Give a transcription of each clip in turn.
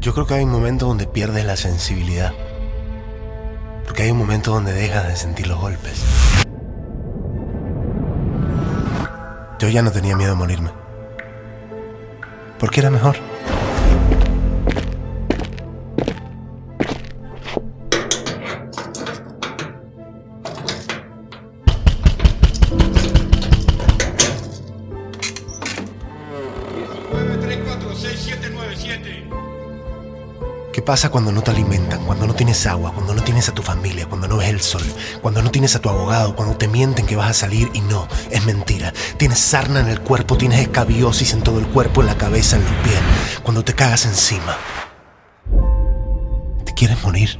Yo creo que hay un momento donde pierdes la sensibilidad. Porque hay un momento donde dejas de sentir los golpes. Yo ya no tenía miedo a morirme. Porque era mejor. Pasa cuando no te alimentan, cuando no tienes agua, cuando no tienes a tu familia, cuando no ves el sol, cuando no tienes a tu abogado, cuando te mienten que vas a salir y no, es mentira? Tienes sarna en el cuerpo, tienes escabiosis en todo el cuerpo, en la cabeza, en los pies, cuando te cagas encima. ¿Te quieres morir?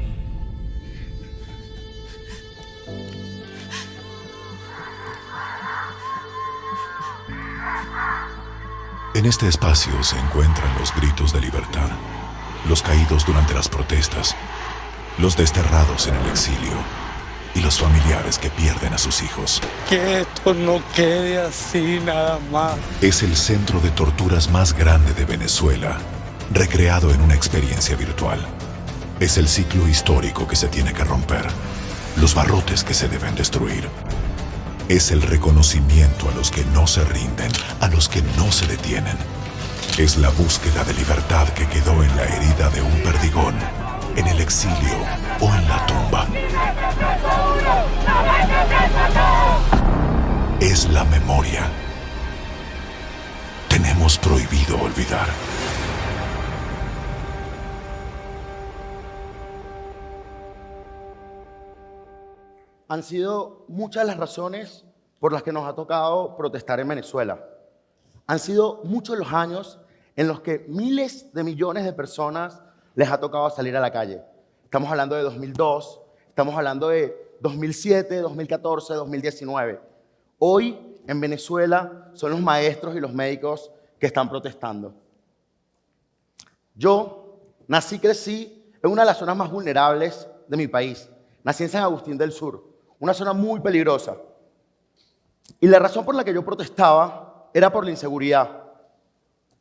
En este espacio se encuentran los gritos de libertad, los caídos durante las protestas, los desterrados en el exilio y los familiares que pierden a sus hijos. Que esto no quede así nada más. Es el centro de torturas más grande de Venezuela, recreado en una experiencia virtual. Es el ciclo histórico que se tiene que romper, los barrotes que se deben destruir. Es el reconocimiento a los que no se rinden, a los que no se detienen. Es la búsqueda de libertad que quedó en la herida de un perdigón, en el exilio o en la tumba. Es la memoria. Tenemos prohibido olvidar. Han sido muchas las razones por las que nos ha tocado protestar en Venezuela. Han sido muchos los años en los que miles de millones de personas les ha tocado salir a la calle. Estamos hablando de 2002, estamos hablando de 2007, 2014, 2019. Hoy en Venezuela son los maestros y los médicos que están protestando. Yo nací y crecí en una de las zonas más vulnerables de mi país. Nací en San Agustín del Sur, una zona muy peligrosa. Y la razón por la que yo protestaba era por la inseguridad.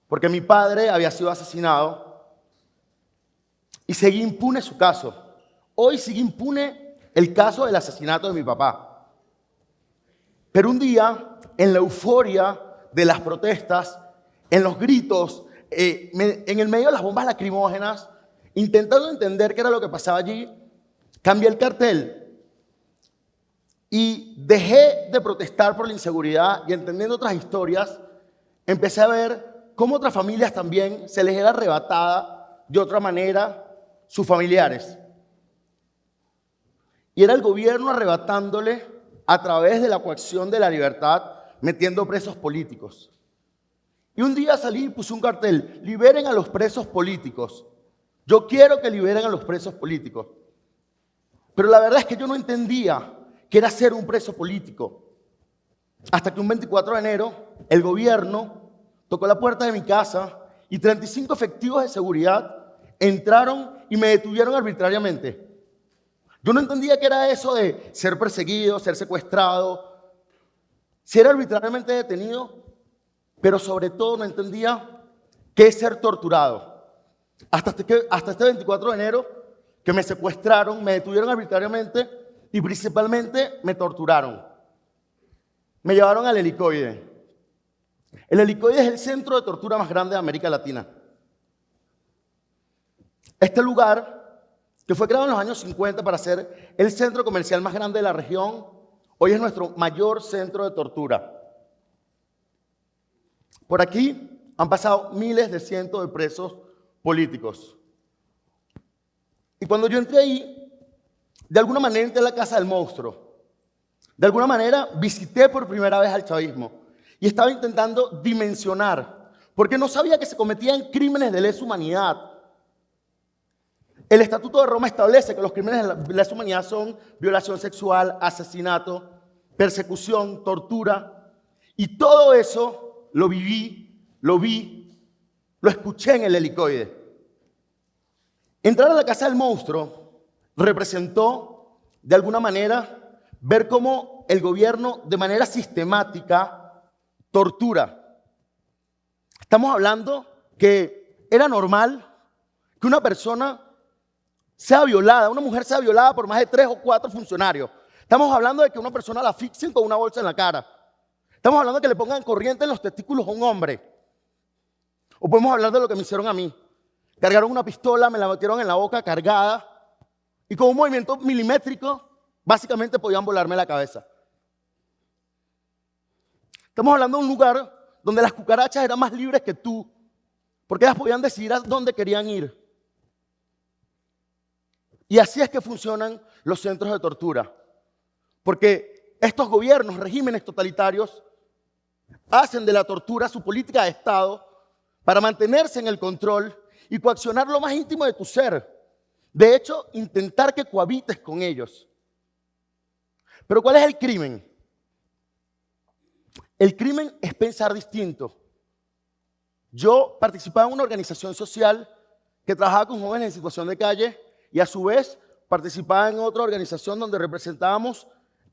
Porque mi padre había sido asesinado y seguía impune su caso. Hoy sigue impune el caso del asesinato de mi papá. Pero un día, en la euforia de las protestas, en los gritos, eh, en el medio de las bombas lacrimógenas, intentando entender qué era lo que pasaba allí, cambié el cartel y dejé de protestar por la inseguridad y entendiendo otras historias, empecé a ver cómo otras familias también se les era arrebatada de otra manera sus familiares. Y era el gobierno arrebatándole a través de la coacción de la libertad, metiendo presos políticos. Y un día salí y puse un cartel, liberen a los presos políticos. Yo quiero que liberen a los presos políticos. Pero la verdad es que yo no entendía que era ser un preso político. Hasta que un 24 de enero el gobierno tocó la puerta de mi casa y 35 efectivos de seguridad entraron y me detuvieron arbitrariamente. Yo no entendía qué era eso de ser perseguido, ser secuestrado, ser arbitrariamente detenido, pero sobre todo no entendía qué es ser torturado. Hasta este, hasta este 24 de enero que me secuestraron, me detuvieron arbitrariamente y principalmente me torturaron. Me llevaron al helicoide. El helicoide es el centro de tortura más grande de América Latina. Este lugar, que fue creado en los años 50 para ser el centro comercial más grande de la región, hoy es nuestro mayor centro de tortura. Por aquí han pasado miles de cientos de presos políticos. Y cuando yo entré ahí, de alguna manera entré a la casa del monstruo. De alguna manera visité por primera vez al chavismo y estaba intentando dimensionar, porque no sabía que se cometían crímenes de lesa humanidad. El Estatuto de Roma establece que los crímenes de lesa humanidad son violación sexual, asesinato, persecución, tortura, y todo eso lo viví, lo vi, lo escuché en el helicoide. Entrar a la casa del monstruo representó, de alguna manera, ver cómo el gobierno de manera sistemática tortura. Estamos hablando que era normal que una persona sea violada, una mujer sea violada por más de tres o cuatro funcionarios. Estamos hablando de que una persona la asfixien con una bolsa en la cara. Estamos hablando de que le pongan corriente en los testículos a un hombre. O podemos hablar de lo que me hicieron a mí. Cargaron una pistola, me la metieron en la boca cargada y con un movimiento milimétrico, básicamente podían volarme la cabeza. Estamos hablando de un lugar donde las cucarachas eran más libres que tú, porque ellas podían decidir a dónde querían ir. Y así es que funcionan los centros de tortura. Porque estos gobiernos, regímenes totalitarios, hacen de la tortura su política de Estado para mantenerse en el control y coaccionar lo más íntimo de tu ser. De hecho, intentar que cohabites con ellos. Pero ¿cuál es el crimen? El crimen es pensar distinto. Yo participaba en una organización social que trabajaba con jóvenes en situación de calle y a su vez participaba en otra organización donde representábamos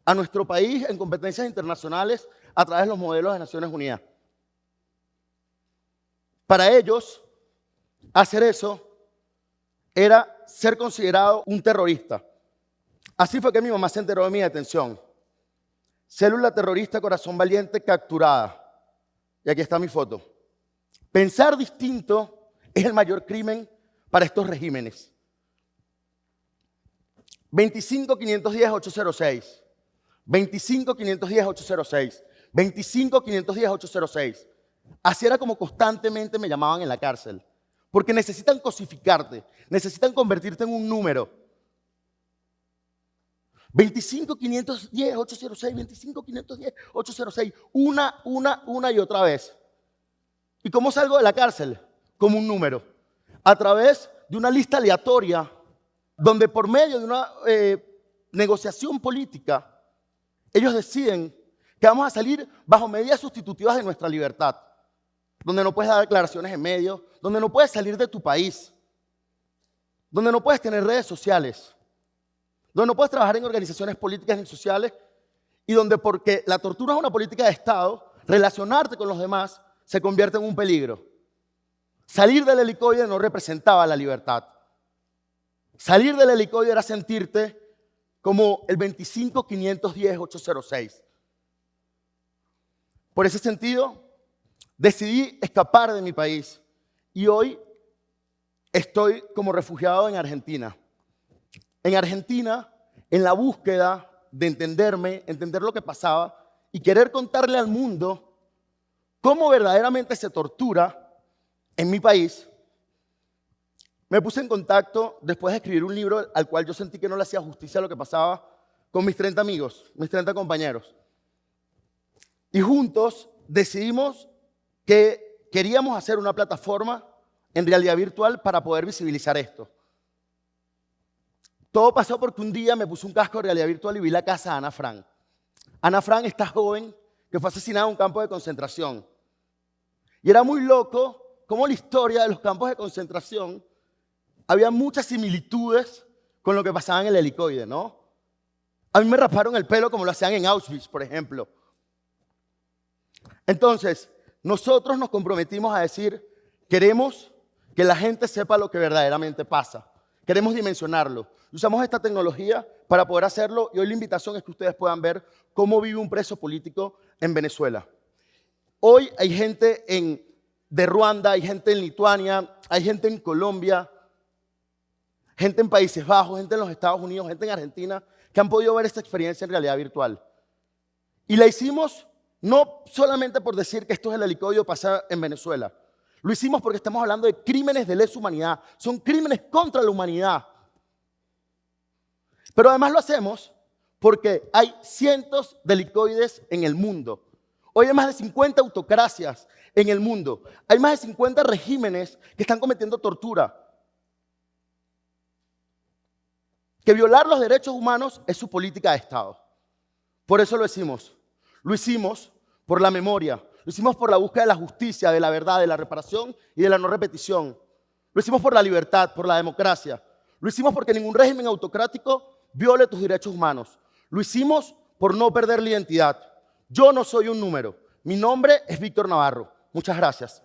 a nuestro país en competencias internacionales a través de los modelos de Naciones Unidas. Para ellos, hacer eso era ser considerado un terrorista. Así fue que mi mamá se enteró de mi detención. Célula terrorista corazón valiente capturada. Y aquí está mi foto. Pensar distinto es el mayor crimen para estos regímenes. 25 510 806. 25 510 806. 25 510 806. Así era como constantemente me llamaban en la cárcel. Porque necesitan cosificarte, necesitan convertirte en un número. 25 510 806, 25 510 806, una, una, una y otra vez. ¿Y cómo salgo de la cárcel? Como un número. A través de una lista aleatoria, donde por medio de una eh, negociación política, ellos deciden que vamos a salir bajo medidas sustitutivas de nuestra libertad, donde no puedes dar declaraciones en medio, donde no puedes salir de tu país, donde no puedes tener redes sociales, donde no puedes trabajar en organizaciones políticas ni sociales y donde porque la tortura es una política de Estado, relacionarte con los demás se convierte en un peligro. Salir del helicoide no representaba la libertad. Salir del helicoide era sentirte como el 25-510-806. Por ese sentido, decidí escapar de mi país y hoy estoy como refugiado en Argentina. En Argentina, en la búsqueda de entenderme, entender lo que pasaba y querer contarle al mundo cómo verdaderamente se tortura en mi país, me puse en contacto después de escribir un libro al cual yo sentí que no le hacía justicia a lo que pasaba con mis 30 amigos, mis 30 compañeros. Y juntos decidimos que queríamos hacer una plataforma en realidad virtual para poder visibilizar esto. Todo pasó porque un día me puse un casco de realidad virtual y vi la casa de Ana Frank. Ana Frank, esta joven que fue asesinada en un campo de concentración. Y era muy loco cómo la historia de los campos de concentración había muchas similitudes con lo que pasaba en el helicoide, ¿no? A mí me raparon el pelo como lo hacían en Auschwitz, por ejemplo. Entonces, nosotros nos comprometimos a decir, queremos que la gente sepa lo que verdaderamente pasa. Queremos dimensionarlo. Usamos esta tecnología para poder hacerlo y hoy la invitación es que ustedes puedan ver cómo vive un preso político en Venezuela. Hoy hay gente en, de Ruanda, hay gente en Lituania, hay gente en Colombia, gente en Países Bajos, gente en los Estados Unidos, gente en Argentina, que han podido ver esta experiencia en realidad virtual. Y la hicimos no solamente por decir que esto es el helicoide pasa en Venezuela. Lo hicimos porque estamos hablando de crímenes de lesa humanidad. Son crímenes contra la humanidad. Pero además lo hacemos porque hay cientos de helicoides en el mundo. Hoy hay más de 50 autocracias en el mundo. Hay más de 50 regímenes que están cometiendo tortura. Que violar los derechos humanos es su política de Estado. Por eso lo decimos. Lo hicimos por la memoria, lo hicimos por la búsqueda de la justicia, de la verdad, de la reparación y de la no repetición. Lo hicimos por la libertad, por la democracia. Lo hicimos porque ningún régimen autocrático viole tus derechos humanos. Lo hicimos por no perder la identidad. Yo no soy un número. Mi nombre es Víctor Navarro. Muchas gracias.